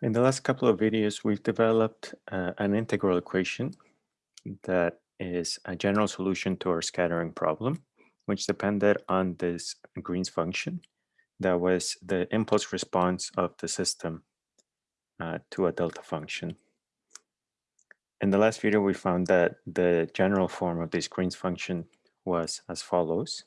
In the last couple of videos, we've developed uh, an integral equation that is a general solution to our scattering problem, which depended on this Green's function that was the impulse response of the system uh, to a delta function. In the last video, we found that the general form of this Green's function was as follows.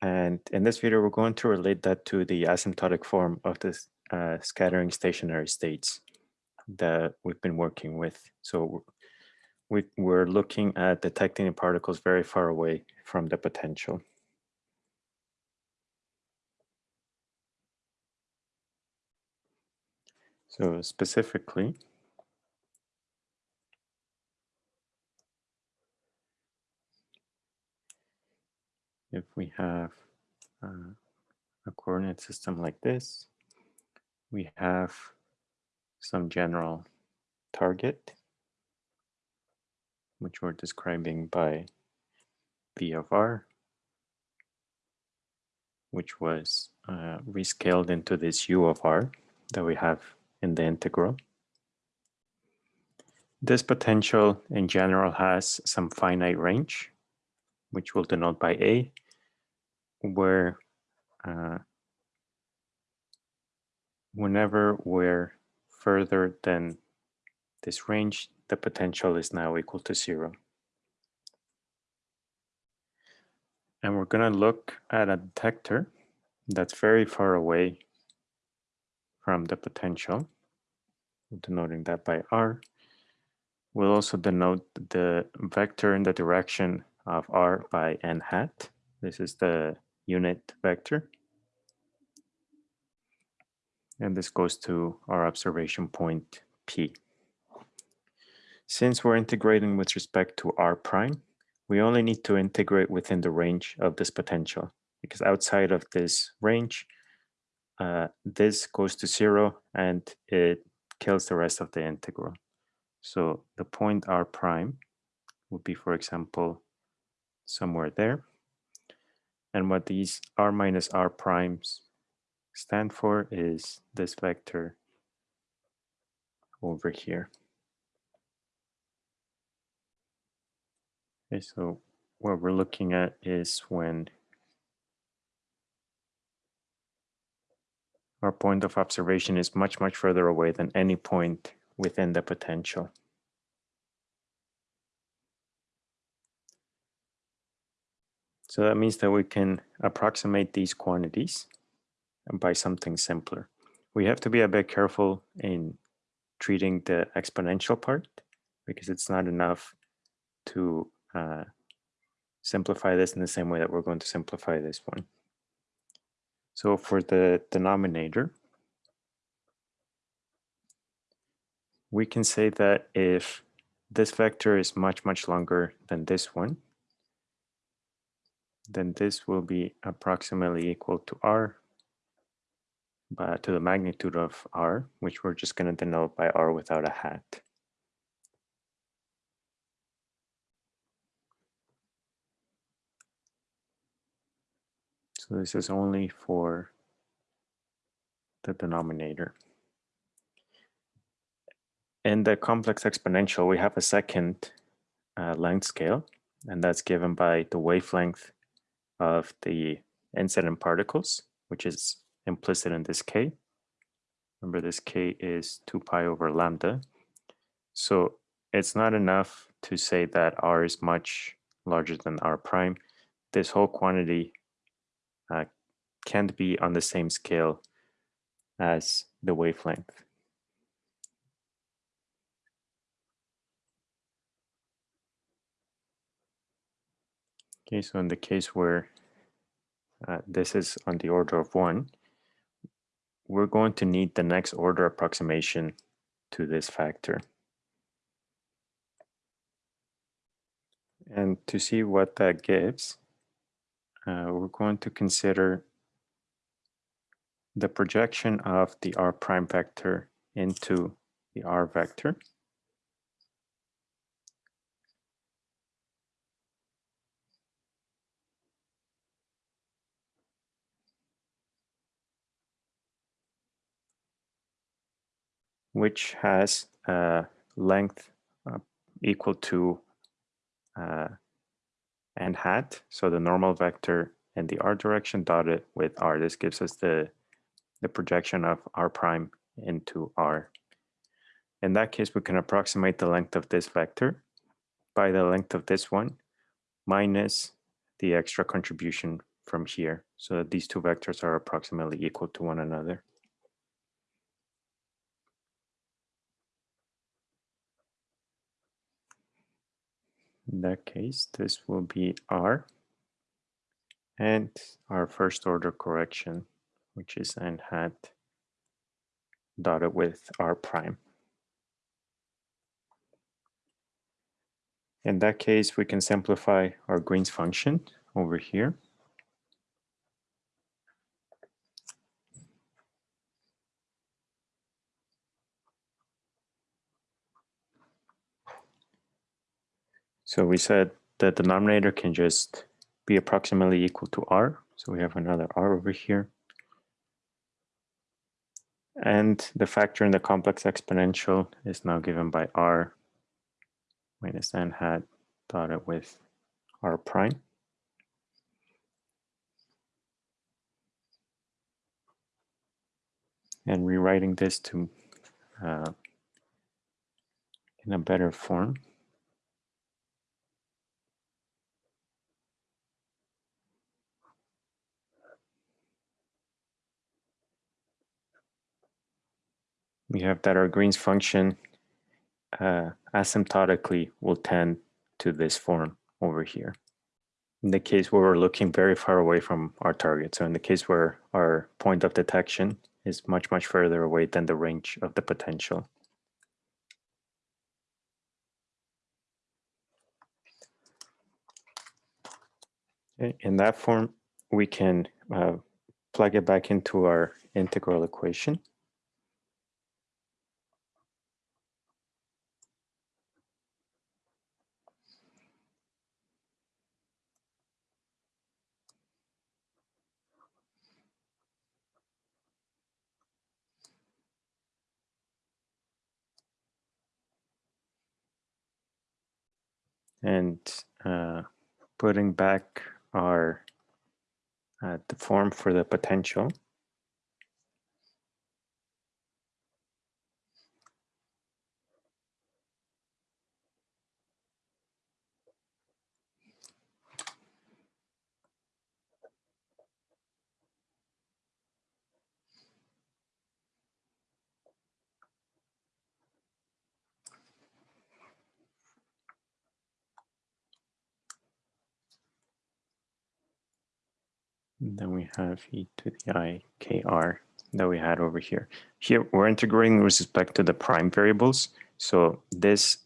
And in this video, we're going to relate that to the asymptotic form of this uh, scattering stationary states that we've been working with. So we, we're looking at detecting particles very far away from the potential. So specifically, if we have uh, a coordinate system like this, we have some general target, which we're describing by V of R, which was uh, rescaled into this U of R that we have in the integral. This potential in general has some finite range, which we'll denote by A, where uh, whenever we're further than this range, the potential is now equal to zero. And we're going to look at a detector that's very far away from the potential, denoting that by R. We'll also denote the vector in the direction of R by n hat. This is the unit vector. And this goes to our observation point P. Since we're integrating with respect to R prime, we only need to integrate within the range of this potential because outside of this range, uh, this goes to zero and it kills the rest of the integral. So the point R prime would be, for example, somewhere there. And what these R minus R primes stand for is this vector over here. Okay, so what we're looking at is when our point of observation is much, much further away than any point within the potential. So that means that we can approximate these quantities by something simpler. We have to be a bit careful in treating the exponential part because it's not enough to uh, simplify this in the same way that we're going to simplify this one. So for the denominator, we can say that if this vector is much, much longer than this one, then this will be approximately equal to r but to the magnitude of r, which we're just going to denote by r without a hat. So this is only for the denominator. In the complex exponential, we have a second uh, length scale, and that's given by the wavelength of the incident particles, which is implicit in this k. Remember this k is 2 pi over lambda. So it's not enough to say that r is much larger than r prime. This whole quantity uh, can't be on the same scale as the wavelength. Okay, so in the case where uh, this is on the order of one, we're going to need the next order approximation to this factor. And to see what that gives, uh, we're going to consider the projection of the r prime vector into the r vector. Which has a length uh, equal to uh, n hat, so the normal vector in the r direction dotted with r. This gives us the, the projection of r prime into r. In that case, we can approximate the length of this vector by the length of this one minus the extra contribution from here so that these two vectors are approximately equal to one another. In that case, this will be R and our first order correction, which is n hat dotted with R prime. In that case, we can simplify our Green's function over here. So we said the denominator can just be approximately equal to r. So we have another r over here. And the factor in the complex exponential is now given by r minus n hat dotted with r prime. And rewriting this to uh, in a better form. We have that our Green's function uh, asymptotically will tend to this form over here. In the case where we're looking very far away from our target, so in the case where our point of detection is much, much further away than the range of the potential. In that form, we can uh, plug it back into our integral equation. And uh, putting back our uh, the form for the potential. And then we have e to the i k r that we had over here. Here we're integrating with respect to the prime variables. So this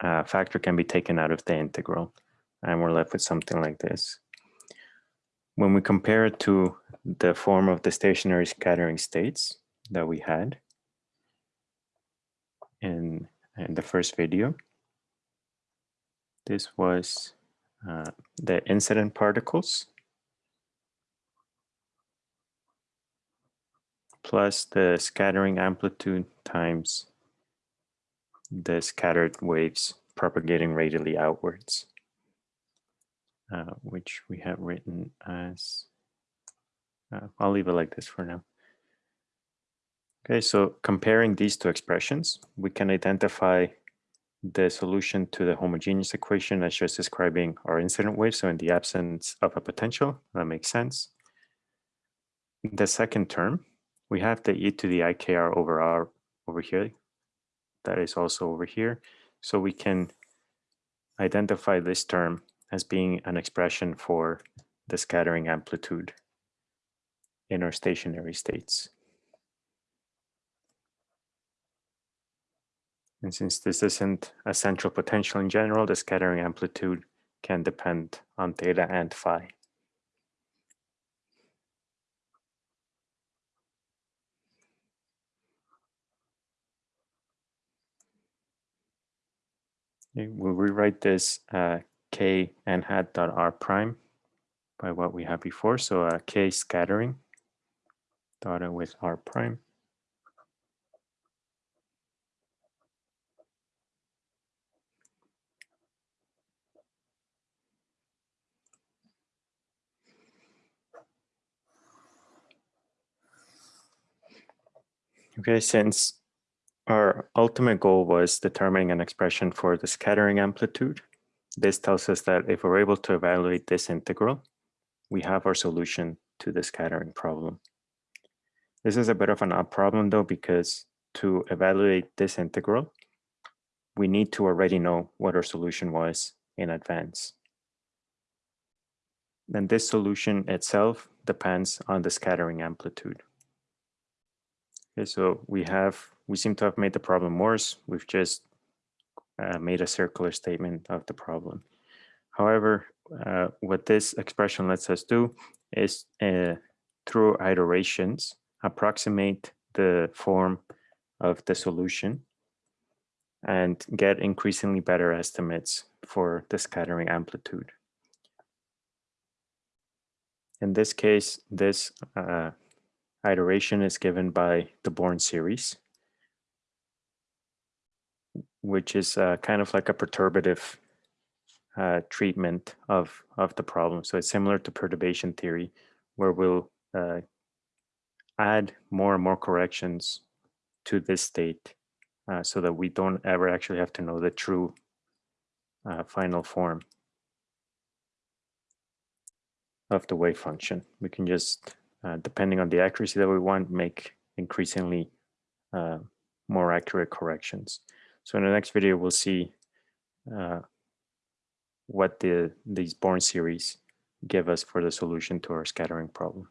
uh, factor can be taken out of the integral and we're left with something like this. When we compare it to the form of the stationary scattering states that we had in, in the first video, this was uh, the incident particles plus the scattering amplitude times the scattered waves propagating radially outwards, uh, which we have written as, uh, I'll leave it like this for now. Okay, so comparing these two expressions, we can identify the solution to the homogeneous equation as just describing our incident wave. So in the absence of a potential, that makes sense. The second term, we have the e to the ikr over r over here. That is also over here. So we can identify this term as being an expression for the scattering amplitude in our stationary states. And since this isn't a central potential in general, the scattering amplitude can depend on theta and phi. We'll rewrite this uh, k n hat dot r prime by what we had before. So uh, k scattering dot with r prime. Okay, since our ultimate goal was determining an expression for the scattering amplitude, this tells us that if we're able to evaluate this integral, we have our solution to the scattering problem. This is a bit of an odd problem though, because to evaluate this integral, we need to already know what our solution was in advance. Then this solution itself depends on the scattering amplitude. Okay, so we have, we seem to have made the problem worse. We've just uh, made a circular statement of the problem. However, uh, what this expression lets us do is uh, through iterations, approximate the form of the solution and get increasingly better estimates for the scattering amplitude. In this case, this uh, iteration is given by the Born series, which is uh, kind of like a perturbative uh, treatment of, of the problem. So it's similar to perturbation theory, where we'll uh, add more and more corrections to this state uh, so that we don't ever actually have to know the true uh, final form of the wave function. We can just, uh, depending on the accuracy that we want, make increasingly uh, more accurate corrections. So in the next video, we'll see uh, what the these Born series give us for the solution to our scattering problem.